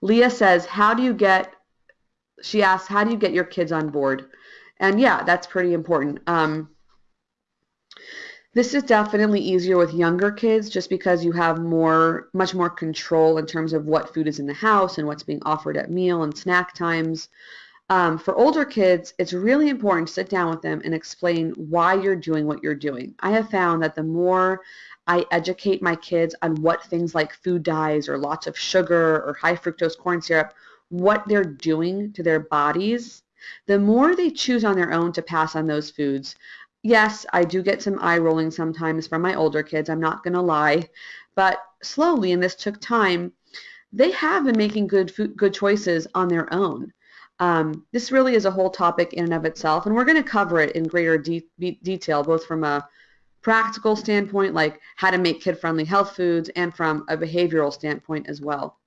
Leah says, how do you get, she asks, how do you get your kids on board? And yeah, that's pretty important. Um, this is definitely easier with younger kids just because you have more, much more control in terms of what food is in the house and what's being offered at meal and snack times. Um, for older kids, it's really important to sit down with them and explain why you're doing what you're doing. I have found that the more I educate my kids on what things like food dyes or lots of sugar or high fructose corn syrup, what they're doing to their bodies, the more they choose on their own to pass on those foods. Yes, I do get some eye rolling sometimes from my older kids, I'm not going to lie, but slowly, and this took time, they have been making good food, good choices on their own. Um, this really is a whole topic in and of itself, and we're going to cover it in greater de detail, both from a practical standpoint, like how to make kid-friendly health foods, and from a behavioral standpoint as well.